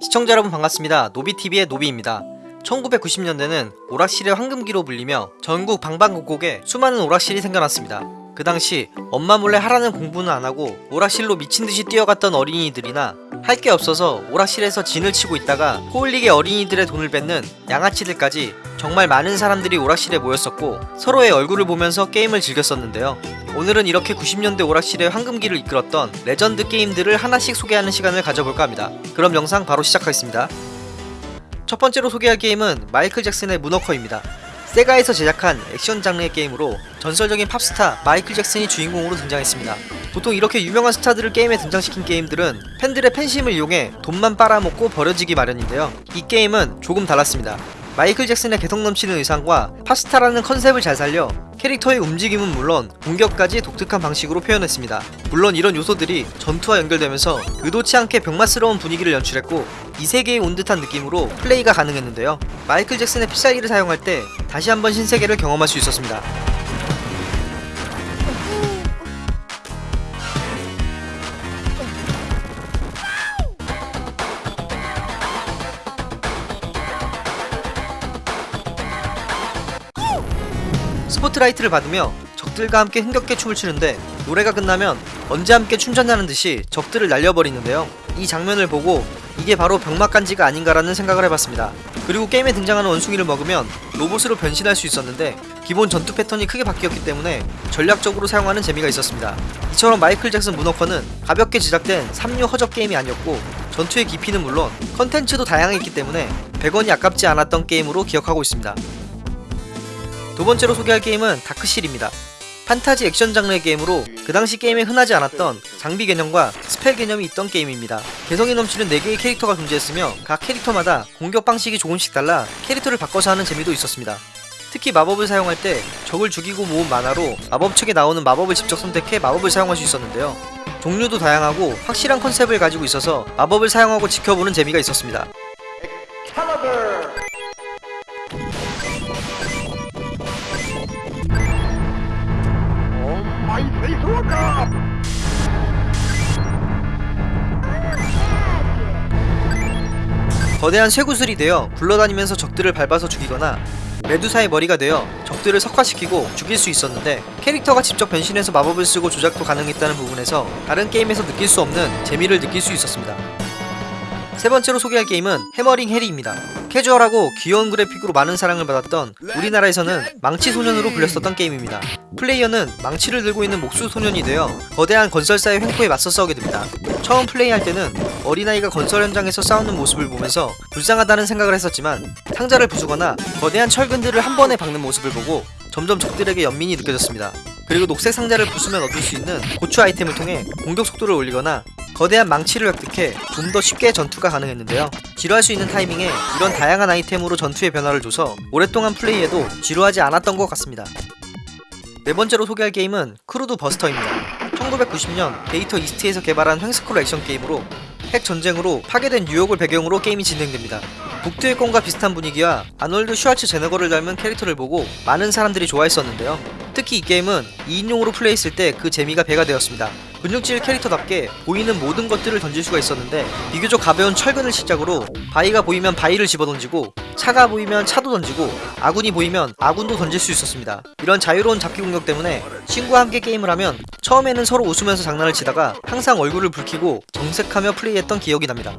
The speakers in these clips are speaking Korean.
시청자 여러분 반갑습니다. 노비TV의 노비입니다. 1990년대는 오락실의 황금기로 불리며 전국 방방곡곡에 수많은 오락실이 생겨났습니다. 그 당시 엄마 몰래 하라는 공부는 안 하고 오락실로 미친듯이 뛰어갔던 어린이들이나 할 게 없어서 오락실에서 진을 치고 있다가 코흘리개 어린이들의 돈을 뺏는 양아치들까지 정말 많은 사람들이 오락실에 모였었고 서로의 얼굴을 보면서 게임을 즐겼었는데요. 오늘은 이렇게 90년대 오락실의 황금기를 이끌었던 레전드 게임들을 하나씩 소개하는 시간을 가져볼까 합니다. 그럼 영상 바로 시작하겠습니다. 첫 번째로 소개할 게임은 마이클 잭슨의 문워커입니다. 세가에서 제작한 액션 장르의 게임으로 전설적인 팝스타 마이클 잭슨이 주인공으로 등장했습니다. 보통 이렇게 유명한 스타들을 게임에 등장시킨 게임들은 팬들의 팬심을 이용해 돈만 빨아먹고 버려지기 마련인데요. 이 게임은 조금 달랐습니다. 마이클 잭슨의 개성 넘치는 의상과 팝스타라는 컨셉을 잘 살려 캐릭터의 움직임은 물론 공격까지 독특한 방식으로 표현했습니다. 물론 이런 요소들이 전투와 연결되면서 의도치 않게 병맛스러운 분위기를 연출했고 이 세계에 온 듯한 느낌으로 플레이가 가능했는데요. 마이클 잭슨의 필살기를 사용할 때 다시 한번 신세계를 경험할 수 있었습니다. 스포트라이트를 받으며 적들과 함께 흥겹게 춤을 추는데 노래가 끝나면 언제 함께 춤췄냐는 듯이 적들을 날려버리는데요. 이 장면을 보고 이게 바로 병맛간지가 아닌가라는 생각을 해봤습니다. 그리고 게임에 등장하는 원숭이를 먹으면 로봇으로 변신할 수 있었는데 기본 전투 패턴이 크게 바뀌었기 때문에 전략적으로 사용하는 재미가 있었습니다. 이처럼 마이클 잭슨 문워커는 가볍게 제작된 3류 허접 게임이 아니었고 전투의 깊이는 물론 컨텐츠도 다양했기 때문에 100원이 아깝지 않았던 게임으로 기억하고 있습니다. 두 번째로 소개할 게임은 다크실입니다. 판타지 액션 장르의 게임으로 그 당시 게임에 흔하지 않았던 장비 개념과 spell 개념이 있던 게임입니다. 개성이 넘치는 4개의 캐릭터가 존재했으며 각 캐릭터마다 공격 방식이 조금씩 달라 캐릭터를 바꿔서 하는 재미도 있었습니다. 특히 마법을 사용할 때 적을 죽이고 모은 마나로 마법 책에 나오는 마법을 직접 선택해 마법을 사용할 수 있었는데요. 종류도 다양하고 확실한 컨셉을 가지고 있어서 마법을 사용하고 지켜보는 재미가 있었습니다. 거대한 쇠구슬이 되어 굴러다니면서 적들을 밟아서 죽이거나 메두사의 머리가 되어 적들을 석화시키고 죽일 수 있었는데 캐릭터가 직접 변신해서 마법을 쓰고 조작도 가능했다는 부분에서 다른 게임에서 느낄 수 없는 재미를 느낄 수 있었습니다. 세 번째로 소개할 게임은 해머링 해리입니다. 캐주얼하고 귀여운 그래픽으로 많은 사랑을 받았던 우리나라에서는 망치 소년으로 불렸었던 게임입니다. 플레이어는 망치를 들고 있는 목수 소년이 되어 거대한 건설사의 횡포에 맞서 싸우게 됩니다. 처음 플레이할 때는 어린아이가 건설 현장에서 싸우는 모습을 보면서 불쌍하다는 생각을 했었지만 상자를 부수거나 거대한 철근들을 한 번에 박는 모습을 보고 점점 적들에게 연민이 느껴졌습니다. 그리고 녹색 상자를 부수면 얻을 수 있는 고추 아이템을 통해 공격 속도를 올리거나 거대한 망치를 획득해 좀 더 쉽게 전투가 가능했는데요. 지루할 수 있는 타이밍에 이런 다양한 아이템으로 전투의 변화를 줘서 오랫동안 플레이해도 지루하지 않았던 것 같습니다. 네 번째로 소개할 게임은 크루드 버스터입니다. 1990년 데이터 이스트에서 개발한 횡스크롤 액션 게임으로 핵 전쟁으로 파괴된 뉴욕을 배경으로 게임이 진행됩니다. 북두의 권과 비슷한 분위기와 아놀드 슈와츠 제너거를 닮은 캐릭터를 보고 많은 사람들이 좋아했었는데요. 특히 이 게임은 2인용으로 플레이했을 때 그 재미가 배가 되었습니다. 근육질 캐릭터답게 보이는 모든 것들을 던질 수가 있었는데 비교적 가벼운 철근을 시작으로 바위가 보이면 바위를 집어던지고 차가 보이면 차도 던지고 아군이 보이면 아군도 던질 수 있었습니다. 이런 자유로운 잡기 공격 때문에 친구와 함께 게임을 하면 처음에는 서로 웃으면서 장난을 치다가 항상 얼굴을 붉히고 정색하며 플레이했던 기억이 납니다.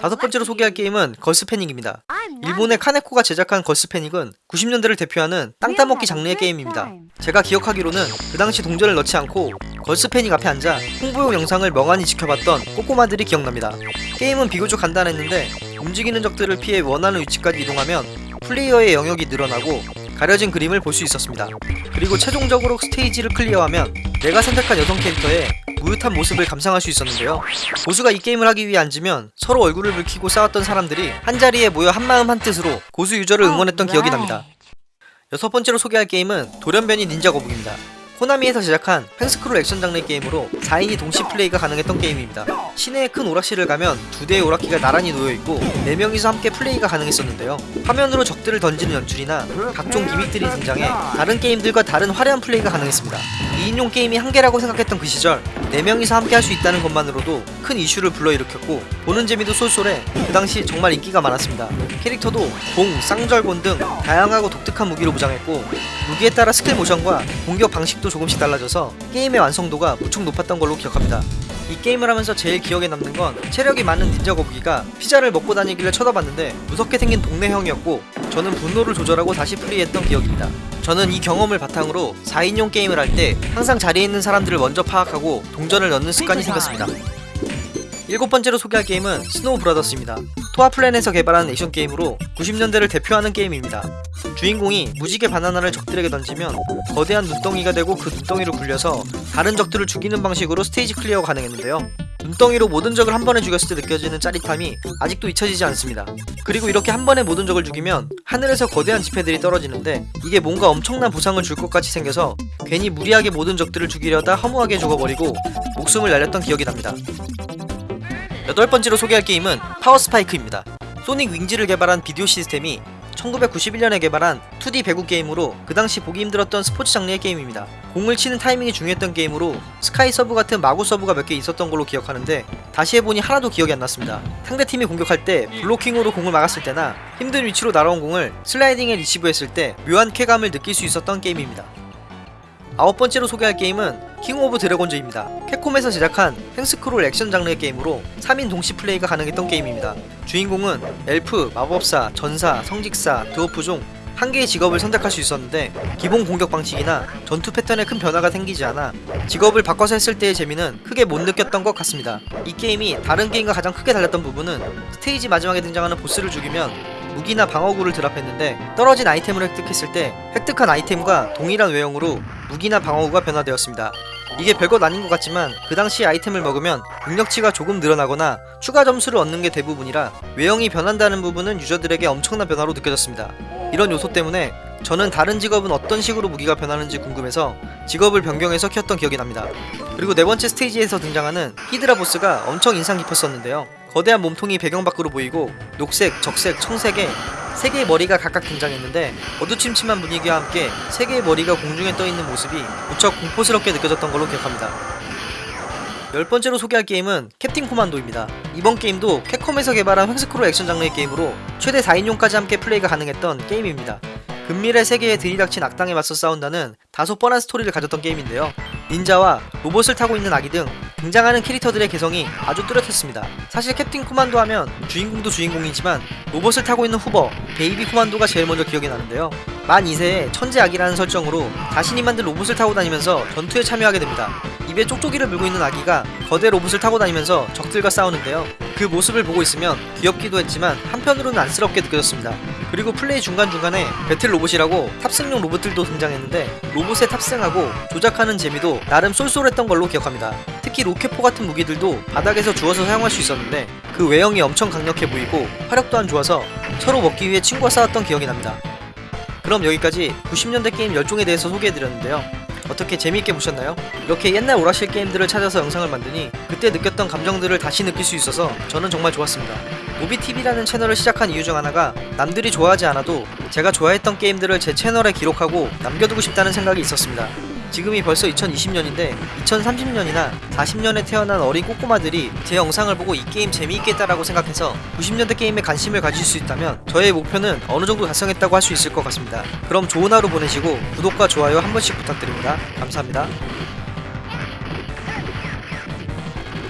다섯 번째로 소개할 게임은 걸스 패닉입니다. 일본의 카네코가 제작한 걸스 패닉은 90년대를 대표하는 땅 따먹기 장르의 게임입니다. 제가 기억하기로는 그 당시 동전을 넣지 않고 걸스 패닉 앞에 앉아 홍보용 영상을 멍하니 지켜봤던 꼬꼬마들이 기억납니다. 게임은 비교적 간단했는데 움직이는 적들을 피해 원하는 위치까지 이동하면 플레이어의 영역이 늘어나고 가려진 그림을 볼 수 있었습니다. 그리고 최종적으로 스테이지를 클리어하면 내가 선택한 여성 캐릭터의 므흣한 모습을 감상할 수 있었는데요. 고수가 이 게임을 하기 위해 앉으면 서로 얼굴을 붉히고 싸웠던 사람들이 한자리에 모여 한마음 한뜻으로 고수 유저를 응원했던 기억이 납니다. 여섯 번째로 소개할 게임은 돌연변이 닌자 거북입니다. 코나미에서 제작한 횡스크롤 액션 장르의 게임으로 4인이 동시 플레이가 가능했던 게임입니다. 시내의 큰 오락실을 가면 두 대의 오락기가 나란히 놓여있고 4명이서 함께 플레이가 가능했었는데요. 화면으로 적들을 던지는 연출이나 각종 gimmick들이 등장해 다른 게임들과 다른 화려한 플레이가 가능했습니다. 2인용 게임이 한계라고 생각했던 그 시절 4명이서 함께 할 수 있다는 것만으로도 큰 이슈를 불러일으켰고 보는 재미도 쏠쏠해 그 당시 정말 인기가 많았습니다. 캐릭터도 봉, 쌍절곤 등 다양하고 독특한 무기로 무장했고 무기에 따라 스킬 모션과 공격 방식도 조금씩 달라져서 게임의 완성도가 무척 높았던 걸로 기억합니다. 이 게임을 하면서 제일 기억에 남는 건 체력이 많은 닌자 거북이가 피자를 먹고 다니길래 쳐다봤는데 무섭게 생긴 동네 형이었고 저는 분노를 조절하고 다시 플레이했던 기억입니다. 저는 이 경험을 바탕으로 4인용 게임을 할 때 항상 자리에 있는 사람들을 먼저 파악하고 동전을 넣는 습관이 생겼습니다. 일곱 번째로 소개할 게임은 스노우 브라더스입니다. 토아플랜에서 개발한 액션 게임으로 90년대를 대표하는 게임입니다. 주인공이 무지개 바나나를 적들에게 던지면 거대한 눈덩이가 되고 그 눈덩이로 굴려서 다른 적들을 죽이는 방식으로 스테이지 클리어가 가능했는데요. 눈덩이로 모든 적을 한 번에 죽였을 때 느껴지는 짜릿함이 아직도 잊혀지지 않습니다. 그리고 이렇게 한 번에 모든 적을 죽이면 하늘에서 거대한 지폐들이 떨어지는데 이게 뭔가 엄청난 보상을 줄 것 같이 생겨서 괜히 무리하게 모든 적들을 죽이려다 허무하게 죽어버리고 목숨을 날렸던 기억이 납니다. 여덟 번째로 소개할 게임은 파워스파이크입니다. 소닉 윙즈를 개발한 비디오 시스템이 1991년에 개발한 2D 배구 게임으로 그 당시 보기 힘들었던 스포츠 장르의 게임입니다. 공을 치는 타이밍이 중요했던 게임으로 스카이 서브 같은 마구 서브가 몇 개 있었던 걸로 기억하는데 다시 해보니 하나도 기억이 안 났습니다. 상대팀이 공격할 때 블로킹으로 공을 막았을 때나 힘든 위치로 날아온 공을 슬라이딩해 리시브했을 때 묘한 쾌감을 느낄 수 있었던 게임입니다. 아홉 번째로 소개할 게임은 킹 오브 드래곤즈입니다. 캡콤에서 제작한 횡스크롤 액션 장르의 게임으로 3인 동시 플레이가 가능했던 게임입니다. 주인공은 엘프, 마법사, 전사, 성직사, 드워프 중 한 개의 직업을 선택할 수 있었는데 기본 공격 방식이나 전투 패턴에 큰 변화가 생기지 않아 직업을 바꿔서 했을 때의 재미는 크게 못 느꼈던 것 같습니다. 이 게임이 다른 게임과 가장 크게 달랐던 부분은 스테이지 마지막에 등장하는 보스를 죽이면 무기나 방어구를 드랍했는데 떨어진 아이템을 획득했을 때 획득한 아이템과 동일한 외형으로 무기나 방어구가 변화되었습니다. 이게 별것 아닌 것 같지만 그 당시 아이템을 먹으면 능력치가 조금 늘어나거나 추가 점수를 얻는 게 대부분이라 외형이 변한다는 부분은 유저들에게 엄청난 변화로 느껴졌습니다. 이런 요소 때문에 저는 다른 직업은 어떤 식으로 무기가 변하는지 궁금해서 직업을 변경해서 키웠던 기억이 납니다. 그리고 네 번째 스테이지에서 등장하는 히드라 보스가 엄청 인상 깊었었는데요. 거대한 몸통이 배경 밖으로 보이고 녹색, 적색, 청색의 세 개의 머리가 각각 등장했는데 어두침침한 분위기와 함께 세 개의 머리가 공중에 떠 있는 모습이 무척 공포스럽게 느껴졌던 걸로 기억합니다. 열 번째로 소개할 게임은 캡틴 코만도입니다. 이번 게임도 캡콤에서 개발한 횡스크롤 액션 장르의 게임으로 최대 4인용까지 함께 플레이가 가능했던 게임입니다. 근미래 세계에 들이닥친 악당에 맞서 싸운다는 다소 뻔한 스토리를 가졌던 게임인데요. 닌자와 로봇을 타고 있는 아기 등 등장하는 캐릭터들의 개성이 아주 뚜렷했습니다. 사실 캡틴 코만도 하면 주인공도 주인공이지만 로봇을 타고 있는 후버, 베이비 코만도가 제일 먼저 기억이 나는데요. 만 2세의 천재 아기라는 설정으로 자신이 만든 로봇을 타고 다니면서 전투에 참여하게 됩니다. 입에 쪽쪽이를 물고 있는 아기가 거대 로봇을 타고 다니면서 적들과 싸우는데요. 그 모습을 보고 있으면 귀엽기도 했지만 한편으로는 안쓰럽게 느껴졌습니다. 그리고 플레이 중간중간에 배틀 로봇이라고 탑승용 로봇들도 등장했는데 로봇에 탑승하고 조작하는 재미도 나름 쏠쏠했던 걸로 기억합니다. 특히 로켓포 같은 무기들도 바닥에서 주워서 사용할 수 있었는데 그 외형이 엄청 강력해 보이고 화력 또한 좋아서 서로 먹기 위해 친구와 싸웠던 기억이 납니다. 그럼 여기까지 90년대 게임 열종에 대해서 소개해드렸는데요. 어떻게 재미있게 보셨나요? 이렇게 옛날 오락실 게임들을 찾아서 영상을 만드니 그때 느꼈던 감정들을 다시 느낄 수 있어서 저는 정말 좋았습니다. 모비TV라는 채널을 시작한 이유 중 하나가 남들이 좋아하지 않아도 제가 좋아했던 게임들을 제 채널에 기록하고 남겨두고 싶다는 생각이 있었습니다. 지금이 벌써 2020년인데 2030년이나 40년에 태어난 어린 꼬꼬마들이 제 영상을 보고 이 게임 재미있겠다라고 생각해서 90년대 게임에 관심을 가질 수 있다면 저의 목표는 어느 정도 달성했다고 할 수 있을 것 같습니다. 그럼 좋은 하루 보내시고 구독과 좋아요 한 번씩 부탁드립니다. 감사합니다.